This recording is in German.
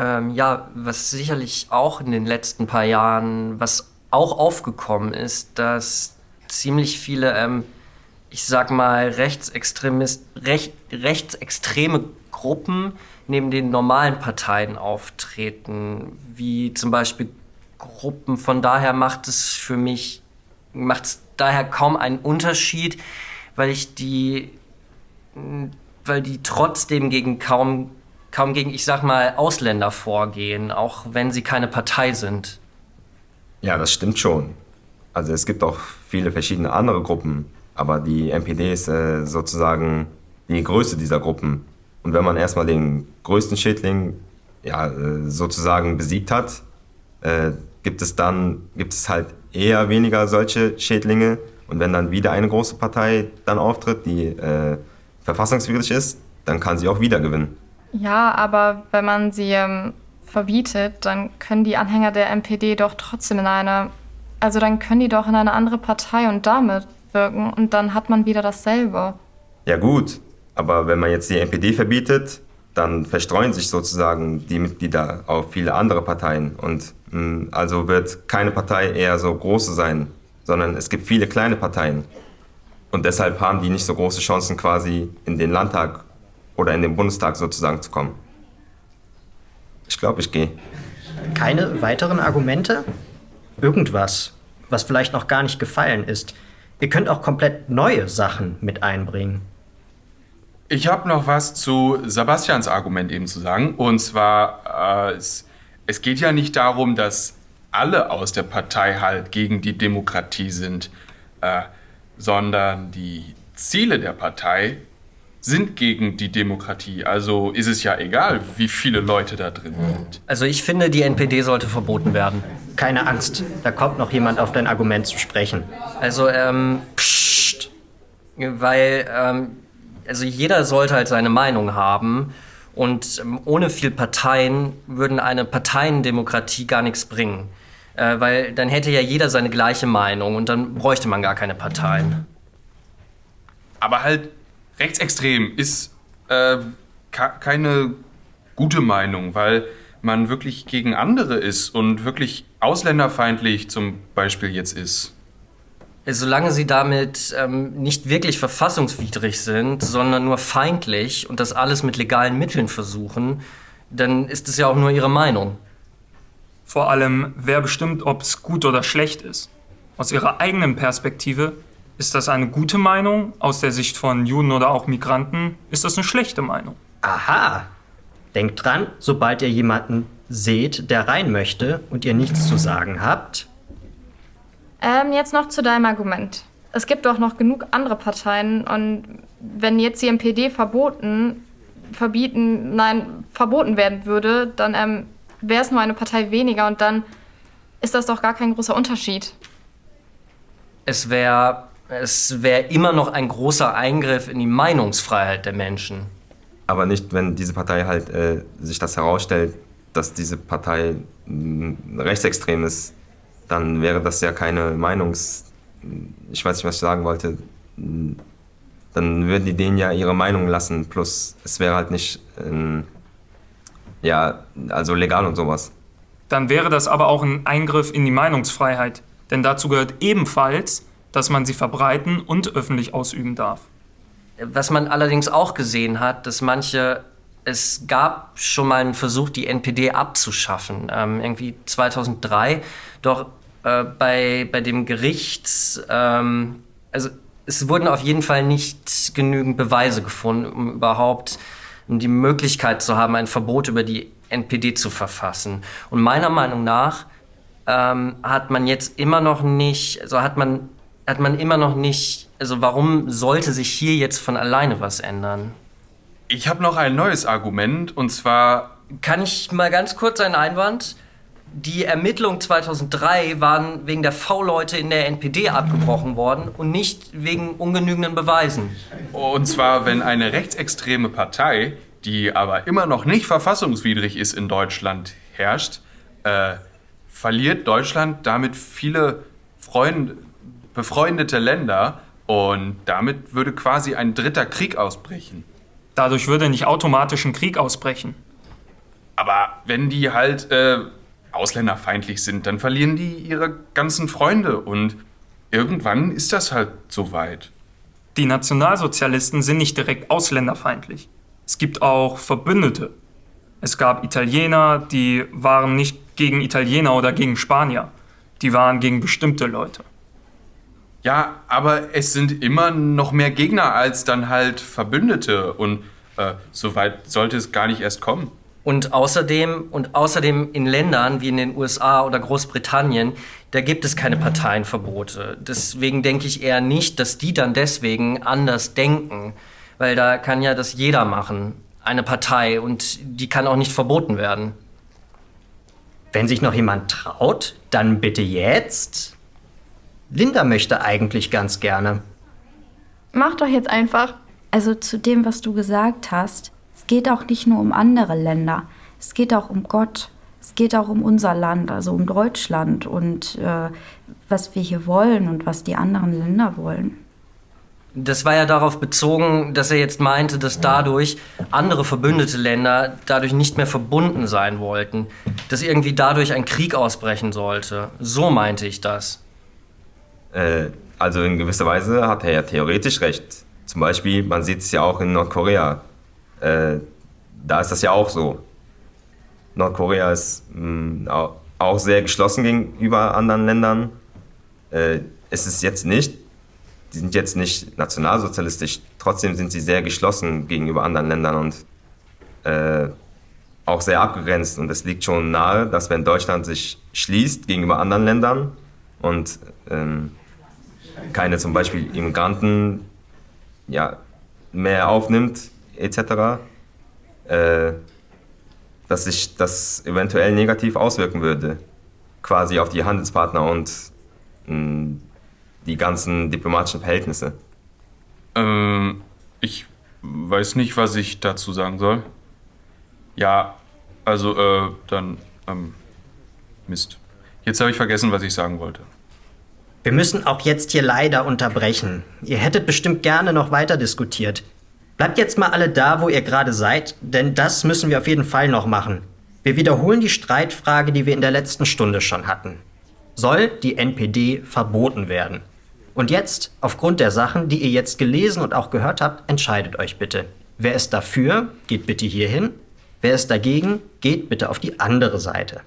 Ähm, ja, was sicherlich auch in den letzten paar Jahren, was auch aufgekommen ist, dass ziemlich viele, ähm, ich sag mal, Rechtsextremist, Rech, rechtsextreme Gruppen neben den normalen Parteien auftreten, wie zum Beispiel Gruppen. Von daher macht es für mich, macht es daher kaum einen Unterschied, weil ich die, weil die trotzdem gegen kaum, kaum gegen, ich sag mal, Ausländer vorgehen, auch wenn sie keine Partei sind. Ja, das stimmt schon. Also es gibt auch viele verschiedene andere Gruppen, aber die NPD ist äh, sozusagen die größte dieser Gruppen. Und wenn man erstmal den größten Schädling ja, äh, sozusagen besiegt hat, äh, gibt es dann gibt es halt eher weniger solche Schädlinge. Und wenn dann wieder eine große Partei dann auftritt, die äh, verfassungswidrig ist, dann kann sie auch wieder gewinnen. Ja, aber wenn man sie ähm, verbietet, dann können die Anhänger der NPD doch trotzdem in eine, also dann können die doch in eine andere Partei und damit wirken und dann hat man wieder dasselbe. Ja gut, aber wenn man jetzt die NPD verbietet, dann verstreuen sich sozusagen die Mitglieder auf viele andere Parteien. Und mh, hm, also wird keine Partei eher so große sein, sondern es gibt viele kleine Parteien. Und deshalb haben die nicht so große Chancen, quasi in den Landtag oder in den Bundestag sozusagen zu kommen. Ich glaube, ich gehe. Keine weiteren Argumente? Irgendwas, was vielleicht noch gar nicht gefallen ist. Ihr könnt auch komplett neue Sachen mit einbringen. Ich habe noch was zu Sebastians Argument eben zu sagen. Und zwar, äh, es, es geht ja nicht darum, dass alle aus der Partei halt gegen die Demokratie sind, äh, sondern die Ziele der Partei sind gegen die Demokratie. Also ist es ja egal, wie viele Leute da drin sind. Also ich finde, die NPD sollte verboten werden. Keine Angst, da kommt noch jemand auf dein Argument zu sprechen. Also, ähm, pssst. Weil, ähm, also jeder sollte halt seine Meinung haben. Und ähm, ohne viel Parteien würden eine Parteiendemokratie gar nichts bringen. Äh, weil dann hätte ja jeder seine gleiche Meinung und dann bräuchte man gar keine Parteien. Aber halt rechtsextrem ist äh, keine gute Meinung, weil man wirklich gegen andere ist und wirklich ausländerfeindlich zum Beispiel jetzt ist solange sie damit ähm, nicht wirklich verfassungswidrig sind, sondern nur feindlich und das alles mit legalen Mitteln versuchen, dann ist es ja auch nur ihre Meinung. Vor allem, wer bestimmt, ob es gut oder schlecht ist. Aus ihrer eigenen Perspektive ist das eine gute Meinung, aus der Sicht von Juden oder auch Migranten ist das eine schlechte Meinung. Aha. Denkt dran, sobald ihr jemanden seht, der rein möchte und ihr nichts zu sagen habt, ähm, jetzt noch zu deinem Argument. Es gibt doch noch genug andere Parteien und wenn jetzt die MPD verboten, verbieten, nein, verboten werden würde, dann ähm, wäre es nur eine Partei weniger und dann ist das doch gar kein großer Unterschied. Es wäre es wär immer noch ein großer Eingriff in die Meinungsfreiheit der Menschen. Aber nicht, wenn diese Partei halt äh, sich das herausstellt, dass diese Partei mh, rechtsextrem ist dann wäre das ja keine Meinungs... Ich weiß nicht, was ich sagen wollte. Dann würden die denen ja ihre Meinung lassen, plus es wäre halt nicht, ähm, ja, also legal und sowas. Dann wäre das aber auch ein Eingriff in die Meinungsfreiheit. Denn dazu gehört ebenfalls, dass man sie verbreiten und öffentlich ausüben darf. Was man allerdings auch gesehen hat, dass manche es gab schon mal einen Versuch, die NPD abzuschaffen, ähm, irgendwie 2003. Doch äh, bei, bei dem Gericht, ähm, also es wurden auf jeden Fall nicht genügend Beweise gefunden, um überhaupt die Möglichkeit zu haben, ein Verbot über die NPD zu verfassen. Und meiner Meinung nach ähm, hat man jetzt immer noch nicht, also hat man, hat man immer noch nicht, also warum sollte sich hier jetzt von alleine was ändern? Ich habe noch ein neues Argument und zwar. Kann ich mal ganz kurz einen Einwand? die Ermittlungen 2003 waren wegen der V-Leute in der NPD abgebrochen worden und nicht wegen ungenügenden Beweisen. Und zwar, wenn eine rechtsextreme Partei, die aber immer noch nicht verfassungswidrig ist in Deutschland, herrscht, äh, verliert Deutschland damit viele Freund befreundete Länder und damit würde quasi ein dritter Krieg ausbrechen. Dadurch würde nicht automatisch ein Krieg ausbrechen. Aber wenn die halt äh, ausländerfeindlich sind, dann verlieren die ihre ganzen Freunde und irgendwann ist das halt soweit. Die Nationalsozialisten sind nicht direkt ausländerfeindlich. Es gibt auch Verbündete. Es gab Italiener, die waren nicht gegen Italiener oder gegen Spanier. Die waren gegen bestimmte Leute. Ja, aber es sind immer noch mehr Gegner als dann halt Verbündete und äh, so weit sollte es gar nicht erst kommen. Und außerdem, und außerdem in Ländern wie in den USA oder Großbritannien, da gibt es keine Parteienverbote. Deswegen denke ich eher nicht, dass die dann deswegen anders denken. Weil da kann ja das jeder machen, eine Partei, und die kann auch nicht verboten werden. Wenn sich noch jemand traut, dann bitte jetzt. Linda möchte eigentlich ganz gerne. Mach doch jetzt einfach. Also zu dem, was du gesagt hast, es geht auch nicht nur um andere Länder, es geht auch um Gott, es geht auch um unser Land, also um Deutschland und äh, was wir hier wollen und was die anderen Länder wollen. Das war ja darauf bezogen, dass er jetzt meinte, dass dadurch andere verbündete Länder dadurch nicht mehr verbunden sein wollten. Dass irgendwie dadurch ein Krieg ausbrechen sollte. So meinte ich das. Äh, also in gewisser Weise hat er ja theoretisch recht. Zum Beispiel, man sieht es ja auch in Nordkorea. Äh, da ist das ja auch so. Nordkorea ist mh, auch sehr geschlossen gegenüber anderen Ländern. Äh, es ist jetzt nicht, die sind jetzt nicht nationalsozialistisch, trotzdem sind sie sehr geschlossen gegenüber anderen Ländern und äh, auch sehr abgegrenzt. Und es liegt schon nahe, dass wenn Deutschland sich schließt gegenüber anderen Ländern und ähm, keine zum Beispiel Immigranten ja, mehr aufnimmt, etc., äh, dass sich das eventuell negativ auswirken würde, quasi auf die Handelspartner und mh, die ganzen diplomatischen Verhältnisse. Ähm, ich weiß nicht, was ich dazu sagen soll. Ja, also, äh, dann, ähm, Mist. Jetzt habe ich vergessen, was ich sagen wollte. Wir müssen auch jetzt hier leider unterbrechen. Ihr hättet bestimmt gerne noch weiter diskutiert. Bleibt jetzt mal alle da, wo ihr gerade seid, denn das müssen wir auf jeden Fall noch machen. Wir wiederholen die Streitfrage, die wir in der letzten Stunde schon hatten. Soll die NPD verboten werden? Und jetzt, aufgrund der Sachen, die ihr jetzt gelesen und auch gehört habt, entscheidet euch bitte. Wer ist dafür, geht bitte hierhin. Wer ist dagegen, geht bitte auf die andere Seite.